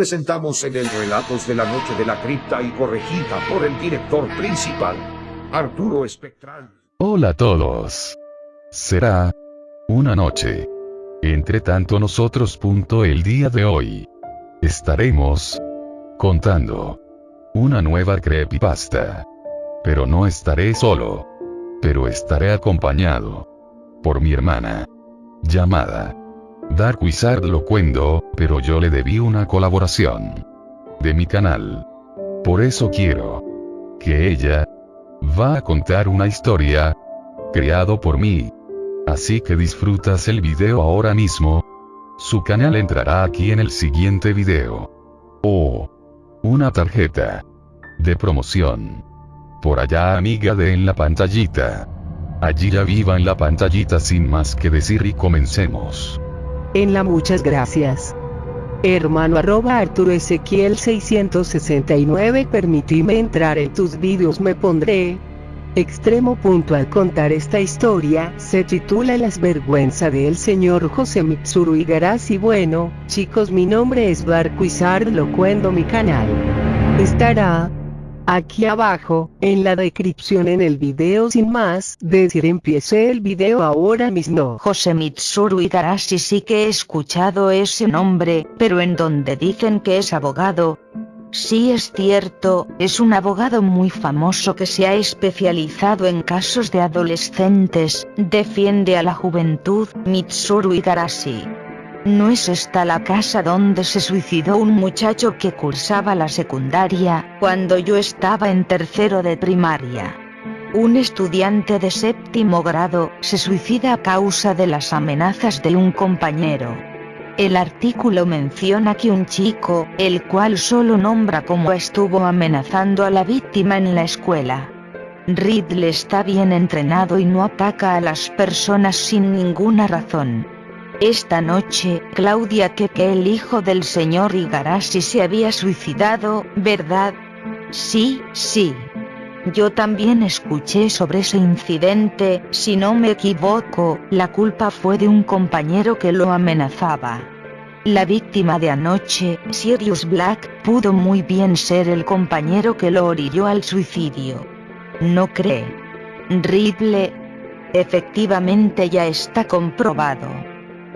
presentamos en el Relatos de la Noche de la Cripta y corregida por el director principal, Arturo Espectral. Hola a todos. Será una noche. Entre tanto nosotros. Punto el día de hoy. Estaremos contando una nueva creepypasta. Pero no estaré solo. Pero estaré acompañado por mi hermana. Llamada Dark Wizard lo cuento, pero yo le debí una colaboración de mi canal. Por eso quiero que ella va a contar una historia creado por mí. Así que disfrutas el video ahora mismo. Su canal entrará aquí en el siguiente video. O una tarjeta de promoción. Por allá amiga de en la pantallita. Allí ya viva en la pantallita sin más que decir y comencemos. En la muchas gracias. Hermano arroba Arturo Ezequiel 669 permitime entrar en tus vídeos me pondré extremo punto al contar esta historia, se titula Las vergüenza del señor José Mitsuru Igarashi bueno, chicos mi nombre es Barquizard lo cuento mi canal. Estará aquí abajo, en la descripción en el video sin más, decir empiece el video ahora mismo. José Mitsuru Igarashi sí que he escuchado ese nombre, pero en donde dicen que es abogado, Sí es cierto, es un abogado muy famoso que se ha especializado en casos de adolescentes, defiende a la juventud, Mitsuru Igarashi. ¿No es esta la casa donde se suicidó un muchacho que cursaba la secundaria, cuando yo estaba en tercero de primaria? Un estudiante de séptimo grado se suicida a causa de las amenazas de un compañero. El artículo menciona que un chico, el cual solo nombra cómo estuvo amenazando a la víctima en la escuela. Ridley está bien entrenado y no ataca a las personas sin ninguna razón. Esta noche, Claudia que el hijo del señor Igarashi se había suicidado, ¿verdad? Sí, sí. Yo también escuché sobre ese incidente, si no me equivoco, la culpa fue de un compañero que lo amenazaba. La víctima de anoche, Sirius Black, pudo muy bien ser el compañero que lo orilló al suicidio. ¿No cree? Ridley. Efectivamente ya está comprobado.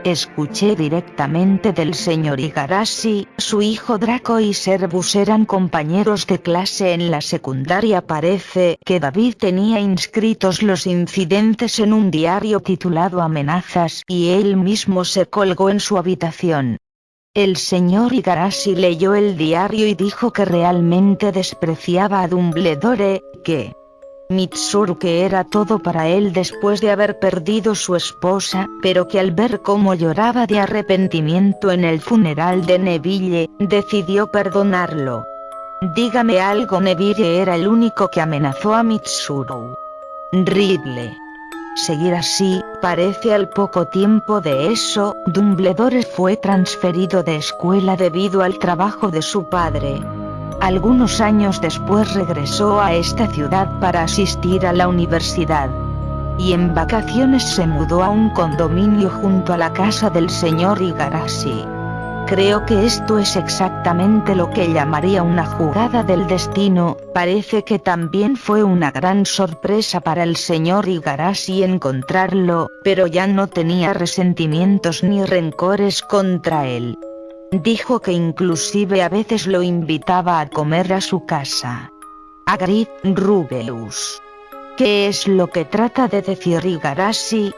Escuché directamente del señor Igarashi, su hijo Draco y Servus eran compañeros de clase en la secundaria. Parece que David tenía inscritos los incidentes en un diario titulado Amenazas y él mismo se colgó en su habitación. El señor Igarashi leyó el diario y dijo que realmente despreciaba a Dumbledore, que Mitsuru que era todo para él después de haber perdido su esposa, pero que al ver cómo lloraba de arrepentimiento en el funeral de Neville, decidió perdonarlo. Dígame algo Neville era el único que amenazó a Mitsuru. Ridley. Seguir así, parece al poco tiempo de eso, Dumbledore fue transferido de escuela debido al trabajo de su padre. Algunos años después regresó a esta ciudad para asistir a la universidad. Y en vacaciones se mudó a un condominio junto a la casa del señor Igarashi. Creo que esto es exactamente lo que llamaría una jugada del destino, parece que también fue una gran sorpresa para el señor Igarashi encontrarlo, pero ya no tenía resentimientos ni rencores contra él. Dijo que inclusive a veces lo invitaba a comer a su casa. Agrid Rubeus. ¿Qué es lo que trata de decir Igarashi?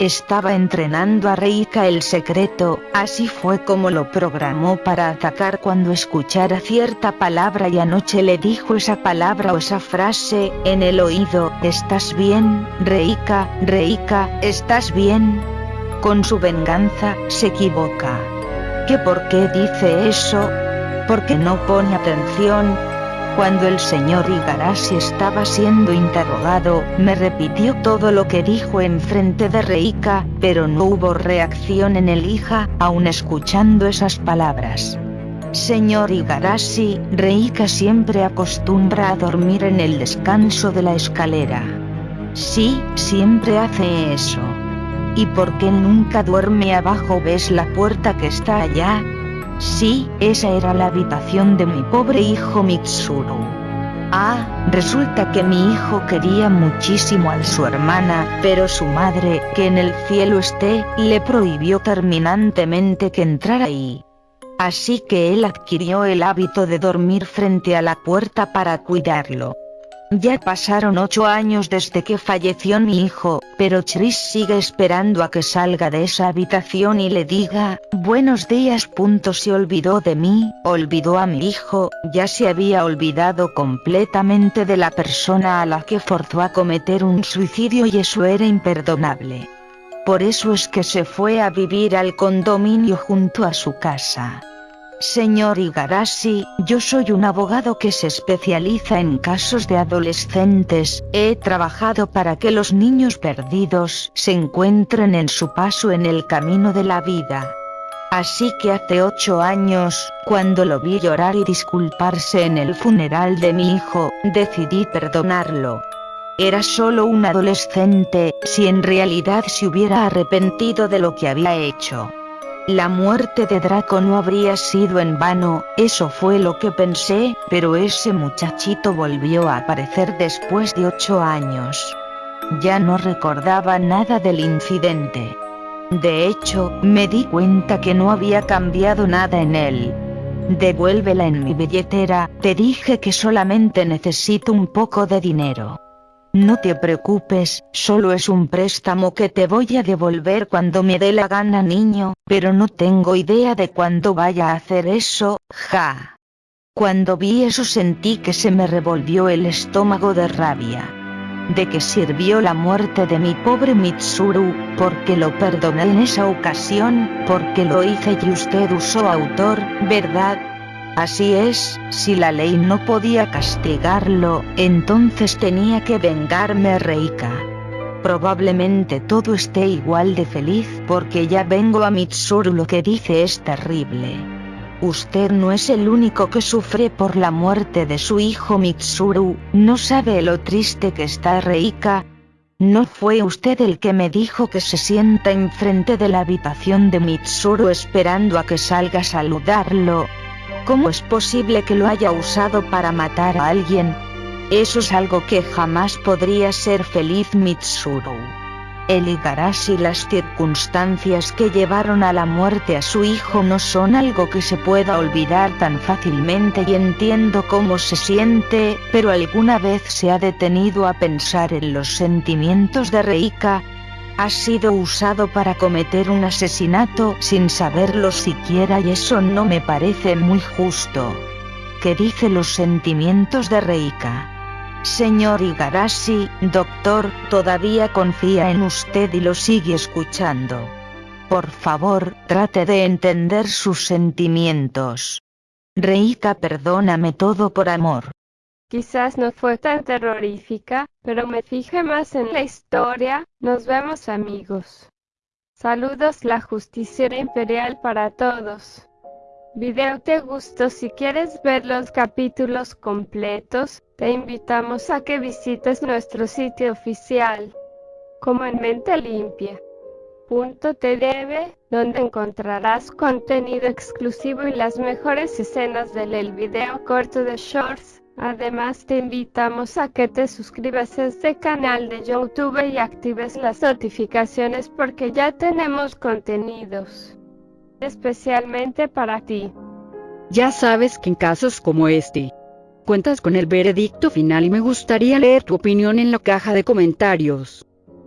Estaba entrenando a Reika el secreto, así fue como lo programó para atacar cuando escuchara cierta palabra y anoche le dijo esa palabra o esa frase, en el oído, ¿estás bien, Reika, Reika, estás bien? Con su venganza, se equivoca. ¿Qué por qué dice eso? Porque no pone atención. Cuando el señor Igarashi estaba siendo interrogado, me repitió todo lo que dijo en frente de Reika, pero no hubo reacción en el hija, aun escuchando esas palabras. Señor Igarashi, Reika siempre acostumbra a dormir en el descanso de la escalera. Sí, siempre hace eso. ¿Y por qué nunca duerme abajo? ¿Ves la puerta que está allá? Sí, esa era la habitación de mi pobre hijo Mitsuru. Ah, resulta que mi hijo quería muchísimo a su hermana, pero su madre, que en el cielo esté, le prohibió terminantemente que entrara ahí. Así que él adquirió el hábito de dormir frente a la puerta para cuidarlo. Ya pasaron ocho años desde que falleció mi hijo, pero Chris sigue esperando a que salga de esa habitación y le diga, buenos días. Punto se olvidó de mí, olvidó a mi hijo, ya se había olvidado completamente de la persona a la que forzó a cometer un suicidio y eso era imperdonable. Por eso es que se fue a vivir al condominio junto a su casa. Señor Igarashi, yo soy un abogado que se especializa en casos de adolescentes, he trabajado para que los niños perdidos se encuentren en su paso en el camino de la vida. Así que hace ocho años, cuando lo vi llorar y disculparse en el funeral de mi hijo, decidí perdonarlo. Era solo un adolescente, si en realidad se hubiera arrepentido de lo que había hecho. La muerte de Draco no habría sido en vano, eso fue lo que pensé, pero ese muchachito volvió a aparecer después de ocho años. Ya no recordaba nada del incidente. De hecho, me di cuenta que no había cambiado nada en él. Devuélvela en mi billetera, te dije que solamente necesito un poco de dinero. No te preocupes, solo es un préstamo que te voy a devolver cuando me dé la gana niño, pero no tengo idea de cuándo vaya a hacer eso, ja. Cuando vi eso sentí que se me revolvió el estómago de rabia. ¿De qué sirvió la muerte de mi pobre Mitsuru? Porque lo perdoné en esa ocasión, porque lo hice y usted usó autor, ¿verdad? Así es, si la ley no podía castigarlo, entonces tenía que vengarme Reika. Probablemente todo esté igual de feliz porque ya vengo a Mitsuru lo que dice es terrible. Usted no es el único que sufre por la muerte de su hijo Mitsuru, no sabe lo triste que está Reika. ¿No fue usted el que me dijo que se sienta enfrente de la habitación de Mitsuru esperando a que salga a saludarlo? ¿Cómo es posible que lo haya usado para matar a alguien? Eso es algo que jamás podría ser feliz Mitsuru. El Igarashi las circunstancias que llevaron a la muerte a su hijo no son algo que se pueda olvidar tan fácilmente y entiendo cómo se siente, pero alguna vez se ha detenido a pensar en los sentimientos de Reika, ha sido usado para cometer un asesinato sin saberlo siquiera y eso no me parece muy justo. ¿Qué dice los sentimientos de Reika? Señor Igarashi, doctor, todavía confía en usted y lo sigue escuchando. Por favor, trate de entender sus sentimientos. Reika perdóname todo por amor. Quizás no fue tan terrorífica, pero me fijé más en la historia. Nos vemos amigos. Saludos la justicia imperial para todos. Video te gustó si quieres ver los capítulos completos, te invitamos a que visites nuestro sitio oficial, como en mente limpia. donde encontrarás contenido exclusivo y las mejores escenas del video corto de Shorts Además te invitamos a que te suscribas a este canal de YouTube y actives las notificaciones porque ya tenemos contenidos especialmente para ti. Ya sabes que en casos como este, cuentas con el veredicto final y me gustaría leer tu opinión en la caja de comentarios.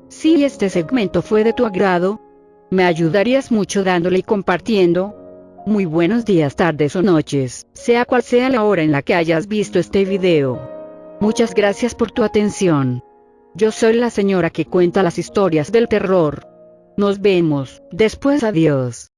Si este segmento fue de tu agrado, me ayudarías mucho dándole y compartiendo, muy buenos días, tardes o noches, sea cual sea la hora en la que hayas visto este video. Muchas gracias por tu atención. Yo soy la señora que cuenta las historias del terror. Nos vemos, después adiós.